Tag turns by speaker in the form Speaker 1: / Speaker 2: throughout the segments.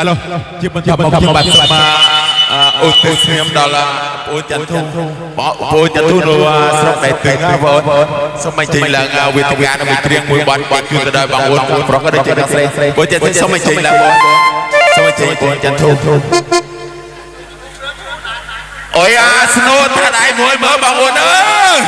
Speaker 1: ឥឡូវជាបន្តមកខ្ញុំបាទសូមអឧទ្ទិសស្នាមដល់បងចន្ទធុបងបងចន្ទធុនៅស្រុកតែទឹងណាបងសូមបញ្ចេញឡើងវេទិកានៅមួយគ្រៀងមួយបាត់បាត់គឺទៅដល់បងប្អូនប្រុសក៏ដូចជាស្រីបងចន្ទធុសូមបញ្ចេញឡើងបងសូមបញ្ចេញបងចន្ទធុអូយអាស្នូថាដៃមួយមើលបងប្អូនអើយ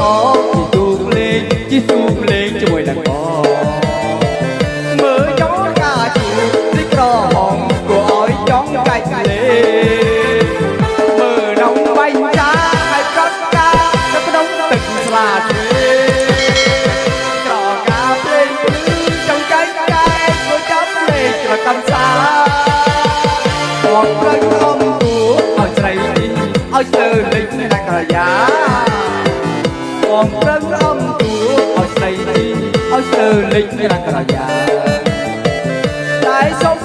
Speaker 2: 어. មប្រឹងអំទួឲ្យស្ដីឲ្យស្ទើលេចរាក្រយ៉ាតែសូម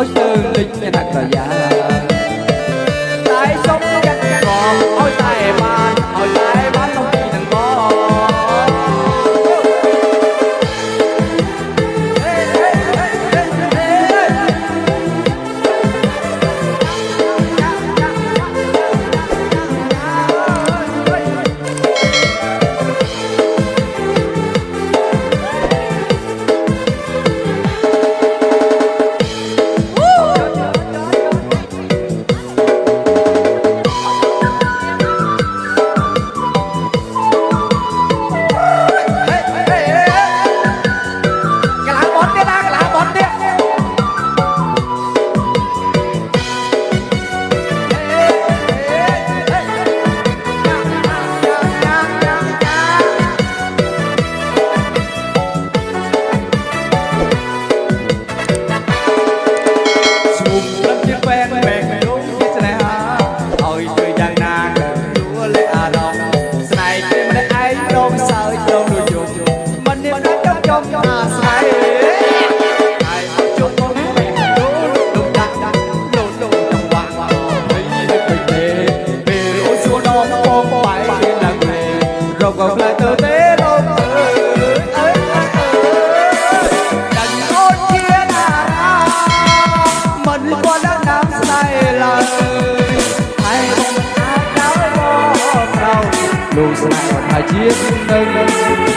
Speaker 2: hỏi sư linh thật là giả. chiếc nâng